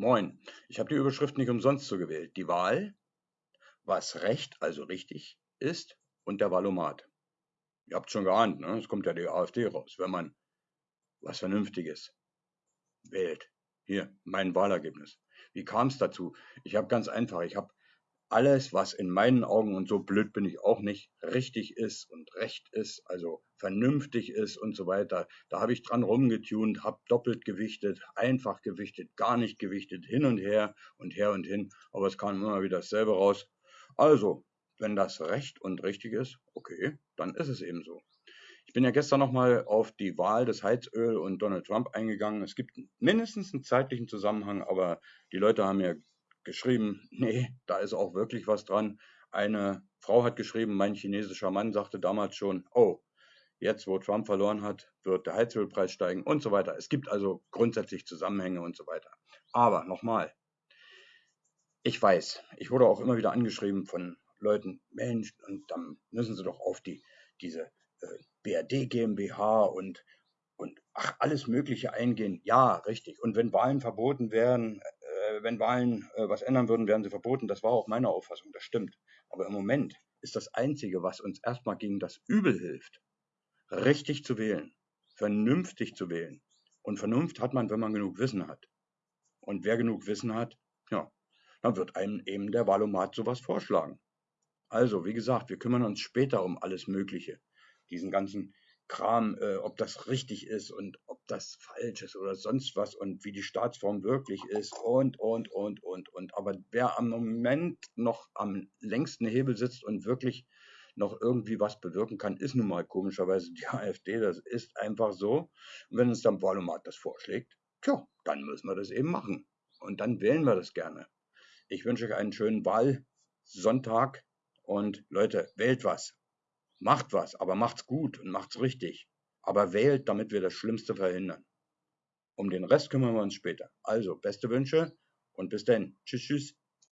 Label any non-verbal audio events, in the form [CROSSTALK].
Moin, ich habe die Überschrift nicht umsonst so gewählt. Die Wahl, was recht, also richtig ist, und der Wahlomat. Ihr habt schon geahnt, ne? es kommt ja die AfD raus, wenn man was Vernünftiges wählt. Hier, mein Wahlergebnis. Wie kam es dazu? Ich habe ganz einfach, ich habe alles, was in meinen Augen, und so blöd bin ich auch nicht, richtig ist und recht ist, also vernünftig ist und so weiter, da habe ich dran rumgetunt, habe doppelt gewichtet, einfach gewichtet, gar nicht gewichtet, hin und her und her und hin, aber es kam immer wieder dasselbe raus. Also, wenn das recht und richtig ist, okay, dann ist es eben so. Ich bin ja gestern nochmal auf die Wahl des Heizöl und Donald Trump eingegangen. Es gibt mindestens einen zeitlichen Zusammenhang, aber die Leute haben mir geschrieben, nee, da ist auch wirklich was dran. Eine Frau hat geschrieben, mein chinesischer Mann sagte damals schon, oh, jetzt wo Trump verloren hat, wird der Heizölpreis steigen und so weiter. Es gibt also grundsätzlich Zusammenhänge und so weiter. Aber nochmal, ich weiß, ich wurde auch immer wieder angeschrieben von Leuten, Mensch, und dann müssen sie doch auf die, diese äh, BRD GmbH und, und ach, alles Mögliche eingehen. Ja, richtig. Und wenn Wahlen verboten äh, wenn Wahlen äh, was ändern würden, wären sie verboten. Das war auch meine Auffassung, das stimmt. Aber im Moment ist das Einzige, was uns erstmal gegen das Übel hilft, richtig zu wählen, vernünftig zu wählen. Und Vernunft hat man, wenn man genug Wissen hat. Und wer genug Wissen hat, ja, dann wird einem eben der Wahlomat sowas vorschlagen. Also, wie gesagt, wir kümmern uns später um alles Mögliche diesen ganzen Kram, äh, ob das richtig ist und das falsch ist oder sonst was und wie die Staatsform wirklich ist und, und, und, und, und. Aber wer am Moment noch am längsten Hebel sitzt und wirklich noch irgendwie was bewirken kann, ist nun mal komischerweise die [LAUGHS] AfD. Das ist einfach so. Und wenn uns dann Wahlomat das vorschlägt, tja, dann müssen wir das eben machen. Und dann wählen wir das gerne. Ich wünsche euch einen schönen Wahlsonntag und Leute, wählt was. Macht was, aber macht's gut und macht's richtig. Aber wählt, damit wir das Schlimmste verhindern. Um den Rest kümmern wir uns später. Also, beste Wünsche und bis dann. Tschüss, tschüss.